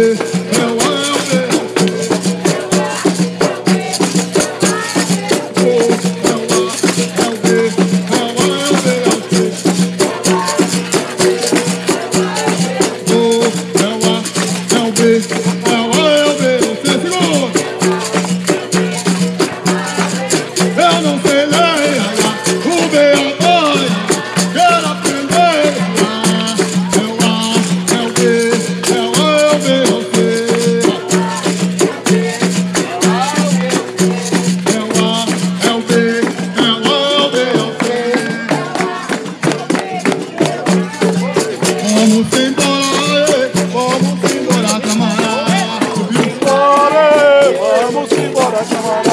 bleu. Vamos embora, camarada.